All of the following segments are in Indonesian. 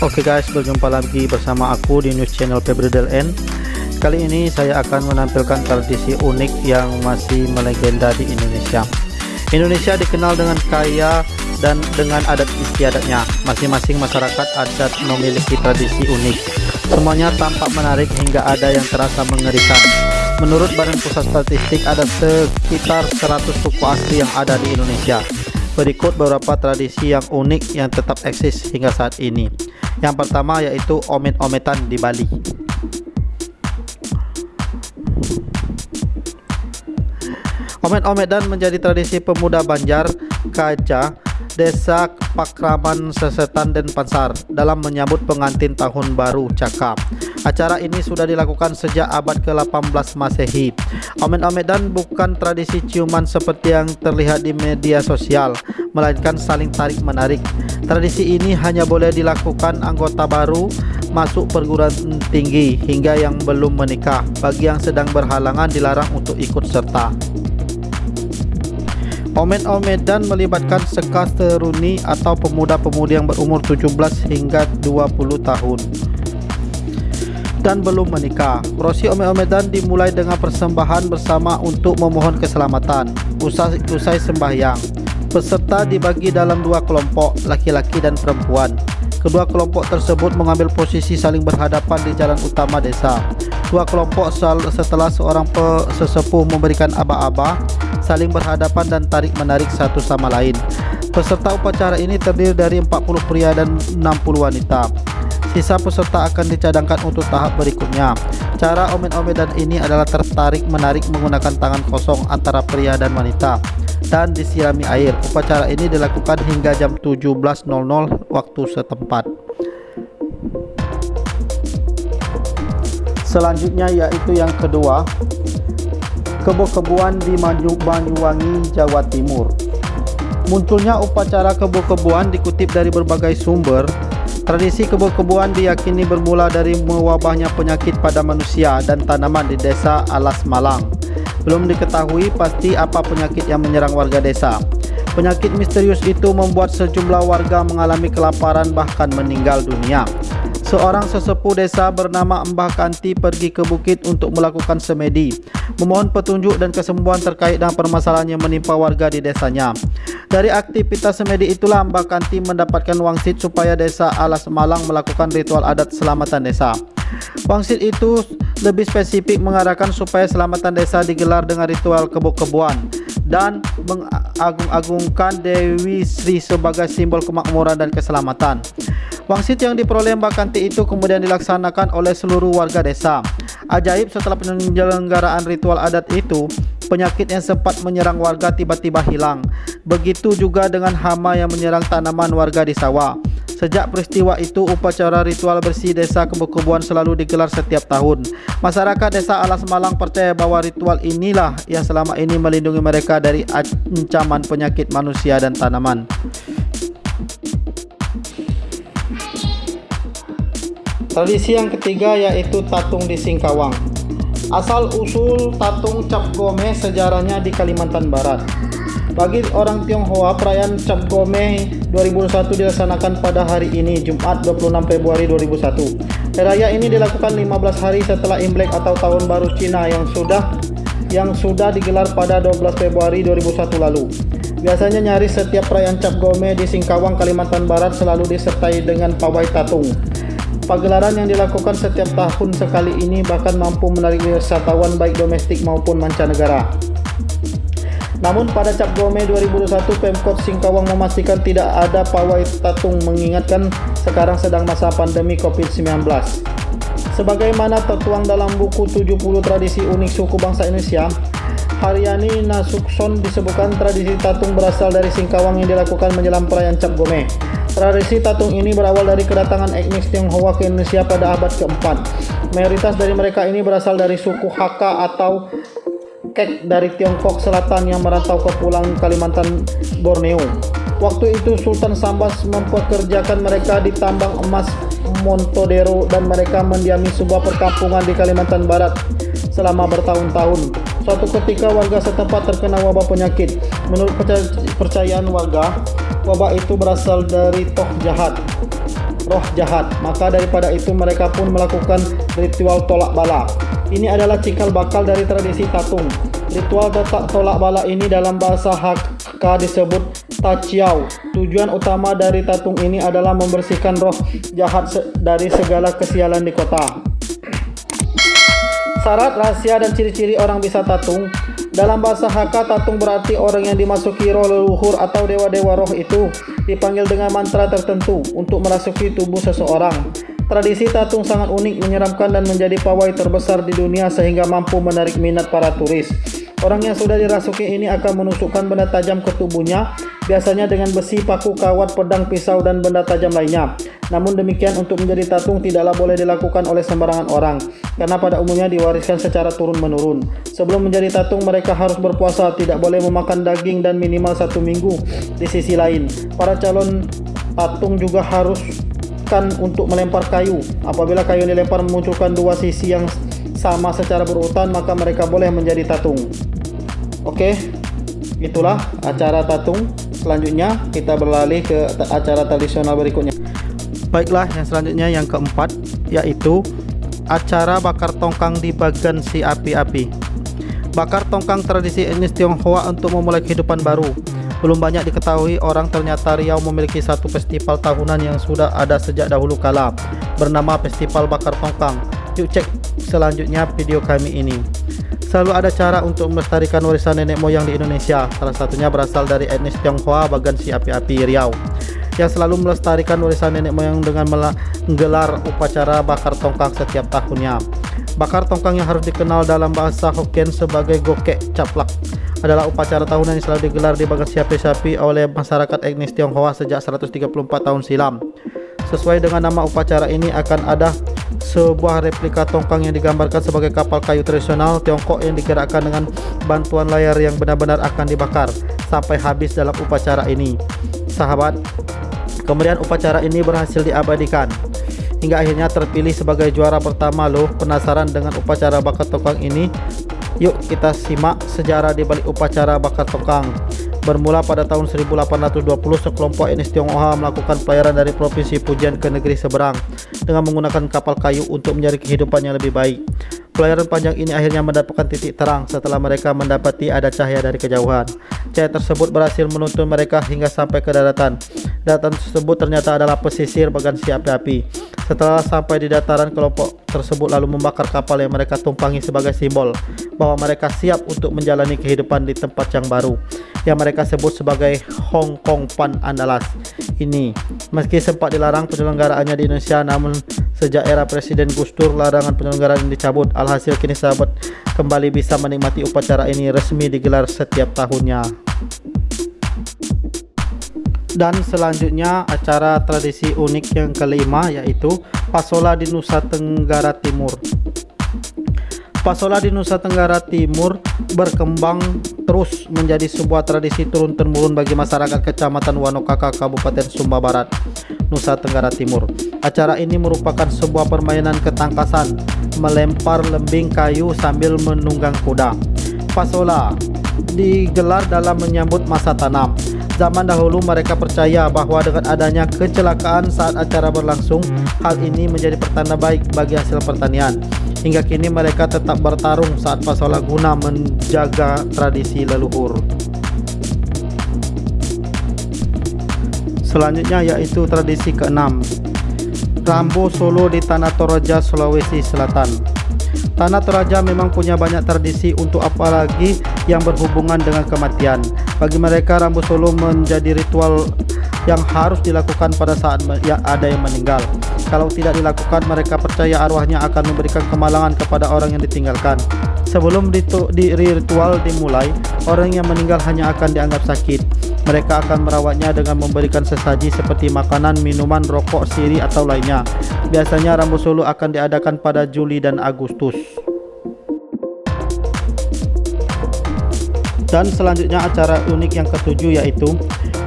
Oke guys, berjumpa lagi bersama aku di news channel Febridel N. Kali ini saya akan menampilkan tradisi unik yang masih melegenda di Indonesia. Indonesia dikenal dengan kaya dan dengan adat istiadatnya. Masing-masing masyarakat adat memiliki tradisi unik. Semuanya tampak menarik hingga ada yang terasa mengerikan. Menurut Badan Pusat Statistik ada sekitar 100 suku asli yang ada di Indonesia. Berikut beberapa tradisi yang unik yang tetap eksis hingga saat ini. Yang pertama yaitu omet-ometan di Bali. Omet-ometan menjadi tradisi pemuda Banjar, Kaca, Desa Pakraman Sesetan dan Pansar dalam menyambut pengantin tahun baru Cakap. Acara ini sudah dilakukan sejak abad ke-18 Masehi. Omet-ometan bukan tradisi ciuman seperti yang terlihat di media sosial, melainkan saling tarik-menarik. Tradisi ini hanya boleh dilakukan anggota baru masuk perguruan tinggi hingga yang belum menikah. Bagi yang sedang berhalangan dilarang untuk ikut serta. Omet-omedan melibatkan sekasteruni atau pemuda-pemudi yang berumur 17 hingga 20 tahun dan belum menikah. Prosesi omet-ometan dimulai dengan persembahan bersama untuk memohon keselamatan. Usai, usai sembahyang, peserta dibagi dalam dua kelompok, laki-laki dan perempuan. Kedua kelompok tersebut mengambil posisi saling berhadapan di jalan utama desa. Dua kelompok setelah seorang sesepuh memberikan aba-aba, saling berhadapan dan tarik-menarik satu sama lain. Peserta upacara ini terdiri dari 40 pria dan 60 wanita. Sisa peserta akan dicadangkan untuk tahap berikutnya. Cara omen-omedan ini adalah tertarik-menarik menggunakan tangan kosong antara pria dan wanita dan disirami air. Upacara ini dilakukan hingga jam 17.00 waktu setempat. Selanjutnya yaitu yang kedua, kebo-kebuan di Banyuwangi, Jawa Timur. Munculnya upacara kebo-kebuan dikutip dari berbagai sumber Tradisi kebun-kebuan diyakini bermula dari mewabahnya penyakit pada manusia dan tanaman di desa Alas Malang. Belum diketahui pasti apa penyakit yang menyerang warga desa. Penyakit misterius itu membuat sejumlah warga mengalami kelaparan bahkan meninggal dunia. Seorang sesepuh desa bernama Mbah Kanti pergi ke bukit untuk melakukan semedi, memohon petunjuk dan kesembuhan terkait dengan permasalahan yang menimpa warga di desanya. Dari aktivitas semedi itulah Mbah Kanti mendapatkan wangsit supaya desa Alas Malang melakukan ritual adat selamatan desa. Wangsit itu lebih spesifik mengarahkan supaya selamatan desa digelar dengan ritual kebo-keboan dan mengagung-agungkan Dewi Sri sebagai simbol kemakmuran dan keselamatan. Wangsit yang diperoleh Mbak Kanti itu kemudian dilaksanakan oleh seluruh warga desa. Ajaib setelah penyelenggaraan ritual adat itu, penyakit yang sempat menyerang warga tiba-tiba hilang. Begitu juga dengan hama yang menyerang tanaman warga di sawah. Sejak peristiwa itu, upacara ritual bersih desa kebukubuan selalu digelar setiap tahun. Masyarakat desa Alas Malang percaya bahwa ritual inilah yang selama ini melindungi mereka dari ancaman penyakit manusia dan tanaman. Tradisi yang ketiga yaitu tatung di Singkawang. Asal usul tatung cap gome sejarahnya di Kalimantan Barat. Bagi orang Tionghoa, perayaan Cap Gome 2021 dilaksanakan pada hari ini, Jumat 26 Februari 2001. Raya ini dilakukan 15 hari setelah Imlek atau Tahun Baru Cina yang sudah yang sudah digelar pada 12 Februari 2001 lalu. Biasanya nyaris setiap perayaan Cap Gome di Singkawang, Kalimantan Barat selalu disertai dengan pawai tatung. Pagelaran yang dilakukan setiap tahun sekali ini bahkan mampu menarik wisatawan baik domestik maupun mancanegara. Namun pada Cap Gome 2021 Pemkot Singkawang memastikan tidak ada pawai tatung mengingatkan sekarang sedang masa pandemi COVID-19. Sebagaimana tertuang dalam buku 70 tradisi unik suku bangsa Indonesia, Haryani Nasukson disebutkan tradisi tatung berasal dari Singkawang yang dilakukan menjelang perayaan Cap Gome. Tradisi tatung ini berawal dari kedatangan etnis Tionghoa ke Indonesia pada abad keempat. Mayoritas dari mereka ini berasal dari suku Hakka atau Kek dari Tiongkok Selatan yang merantau ke pulang Kalimantan Borneo. Waktu itu Sultan Sambas mempekerjakan mereka di tambang emas Montodero dan mereka mendiami sebuah perkampungan di Kalimantan Barat selama bertahun-tahun. Suatu ketika warga setempat terkena wabah penyakit. Menurut percayaan warga, wabah itu berasal dari toh jahat. roh jahat. Maka daripada itu mereka pun melakukan ritual tolak bala. Ini adalah cikal bakal dari tradisi tatung. Ritual tolak bala ini dalam bahasa Hakka disebut Tachiao. Tujuan utama dari tatung ini adalah membersihkan roh jahat dari segala kesialan di kota. Syarat, rahasia, dan ciri-ciri orang bisa tatung Dalam bahasa Hakka, tatung berarti orang yang dimasuki roh leluhur atau dewa-dewa roh itu dipanggil dengan mantra tertentu untuk merasuki tubuh seseorang. Tradisi tatung sangat unik, menyeramkan, dan menjadi pawai terbesar di dunia sehingga mampu menarik minat para turis. Orang yang sudah dirasuki ini akan menusukkan benda tajam ke tubuhnya, biasanya dengan besi, paku, kawat, pedang, pisau, dan benda tajam lainnya. Namun demikian untuk menjadi tatung tidaklah boleh dilakukan oleh sembarangan orang, karena pada umumnya diwariskan secara turun-menurun. Sebelum menjadi tatung mereka harus berpuasa, tidak boleh memakan daging dan minimal satu minggu. Di sisi lain, para calon tatung juga harus kan untuk melempar kayu. Apabila kayu yang dilempar memunculkan dua sisi yang sama secara berurutan maka mereka boleh menjadi tatung. Oke itulah acara tatung. Selanjutnya kita beralih ke acara tradisional berikutnya. Baiklah yang selanjutnya yang keempat yaitu acara bakar tongkang di bagan si api-api. Bakar tongkang tradisi etnis Tionghoa untuk memulai kehidupan baru belum banyak diketahui orang ternyata Riau memiliki satu festival tahunan yang sudah ada sejak dahulu kala bernama Festival Bakar Tongkang Yuk cek selanjutnya video kami ini. Selalu ada cara untuk melestarikan warisan nenek moyang di Indonesia. Salah satunya berasal dari etnis Tionghoa bagian si api-api Riau yang selalu melestarikan warisan nenek moyang dengan menggelar upacara bakar tongkang setiap tahunnya. Bakar tongkang yang harus dikenal dalam bahasa Hokkien sebagai gokek caplak adalah upacara tahunan yang selalu digelar di bagian siapi-siapi oleh masyarakat etnis Tionghoa sejak 134 tahun silam. Sesuai dengan nama upacara ini akan ada sebuah replika tongkang yang digambarkan sebagai kapal kayu tradisional Tiongkok yang digerakkan dengan bantuan layar yang benar-benar akan dibakar sampai habis dalam upacara ini. Sahabat, kemudian upacara ini berhasil diabadikan hingga akhirnya terpilih sebagai juara pertama loh. Penasaran dengan upacara bakar tongkang ini? Yuk kita simak sejarah di balik upacara bakar tongkang. Bermula pada tahun 1820, sekelompok etnis Tionghoa melakukan pelayaran dari Provinsi Pujian ke negeri seberang dengan menggunakan kapal kayu untuk mencari kehidupan yang lebih baik. Pelayaran panjang ini akhirnya mendapatkan titik terang setelah mereka mendapati ada cahaya dari kejauhan. Cahaya tersebut berhasil menuntun mereka hingga sampai ke daratan. Daratan tersebut ternyata adalah pesisir bagian si api-api. Setelah sampai di dataran, kelompok tersebut lalu membakar kapal yang mereka tumpangi sebagai simbol bahwa mereka siap untuk menjalani kehidupan di tempat yang baru yang mereka sebut sebagai Hong Kong Pan Andalas ini. Meski sempat dilarang penyelenggaraannya di Indonesia, namun sejak era Presiden Gus Dur larangan penyelenggaraan dicabut. Alhasil kini sahabat kembali bisa menikmati upacara ini resmi digelar setiap tahunnya. Dan selanjutnya acara tradisi unik yang kelima yaitu Pasola di Nusa Tenggara Timur. Pasola di Nusa Tenggara Timur berkembang terus menjadi sebuah tradisi turun-temurun bagi masyarakat Kecamatan Wanokaka, Kabupaten Sumba Barat, Nusa Tenggara Timur. Acara ini merupakan sebuah permainan ketangkasan, melempar lembing kayu sambil menunggang kuda. Pasola digelar dalam menyambut masa tanam. Zaman dahulu mereka percaya bahwa dengan adanya kecelakaan saat acara berlangsung, hal ini menjadi pertanda baik bagi hasil pertanian. Hingga kini mereka tetap bertarung saat pasola guna menjaga tradisi leluhur. Selanjutnya yaitu tradisi keenam. Rambo Solo di Tanah Toraja, Sulawesi Selatan. Tanah Toraja memang punya banyak tradisi untuk apalagi yang berhubungan dengan kematian. Bagi mereka Rambo Solo menjadi ritual yang harus dilakukan pada saat ya ada yang meninggal. Kalau tidak dilakukan, mereka percaya arwahnya akan memberikan kemalangan kepada orang yang ditinggalkan. Sebelum ritual dimulai, orang yang meninggal hanya akan dianggap sakit. Mereka akan merawatnya dengan memberikan sesaji seperti makanan, minuman, rokok, siri, atau lainnya. Biasanya Rambu Solo akan diadakan pada Juli dan Agustus. Dan selanjutnya acara unik yang ketujuh yaitu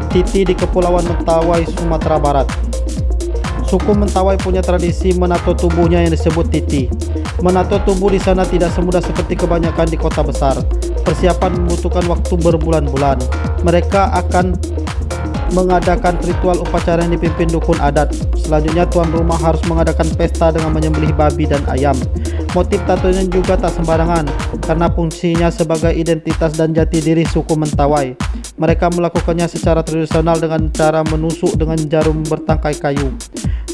Titi di Kepulauan Mentawai, Sumatera Barat. Suku Mentawai punya tradisi menato tubuhnya yang disebut titi. Menato tubuh di sana tidak semudah seperti kebanyakan di kota besar. Persiapan membutuhkan waktu berbulan-bulan. Mereka akan mengadakan ritual upacara yang dipimpin dukun adat. Selanjutnya tuan rumah harus mengadakan pesta dengan menyembelih babi dan ayam. Motif tatonya juga tak sembarangan karena fungsinya sebagai identitas dan jati diri suku Mentawai. Mereka melakukannya secara tradisional dengan cara menusuk dengan jarum bertangkai kayu.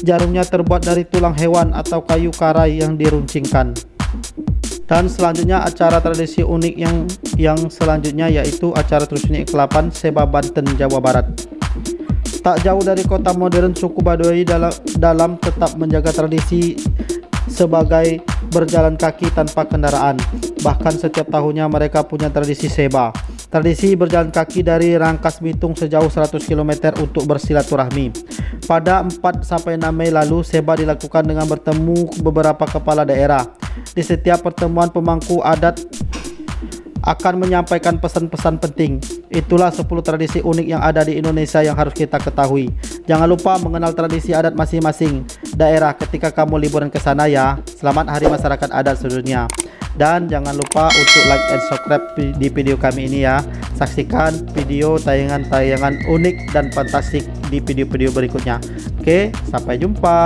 Jarumnya terbuat dari tulang hewan atau kayu karai yang diruncingkan. Dan selanjutnya acara tradisi unik yang yang selanjutnya yaitu acara tradisi kelapan Seba Banten Jawa Barat. Tak jauh dari kota modern suku Baduy dalam, dalam tetap menjaga tradisi sebagai berjalan kaki tanpa kendaraan. Bahkan setiap tahunnya mereka punya tradisi Seba. Tradisi berjalan kaki dari Rangkas Bitung sejauh 100 km untuk bersilaturahmi. Pada 4 sampai 6 Mei lalu Seba dilakukan dengan bertemu beberapa kepala daerah di setiap pertemuan pemangku adat akan menyampaikan pesan-pesan penting. Itulah 10 tradisi unik yang ada di Indonesia yang harus kita ketahui. Jangan lupa mengenal tradisi adat masing-masing daerah ketika kamu liburan ke sana ya. Selamat Hari Masyarakat Adat sedunia. Dan jangan lupa untuk like and subscribe di video kami ini ya. Saksikan video tayangan-tayangan unik dan fantastik di video-video berikutnya. Oke, sampai jumpa.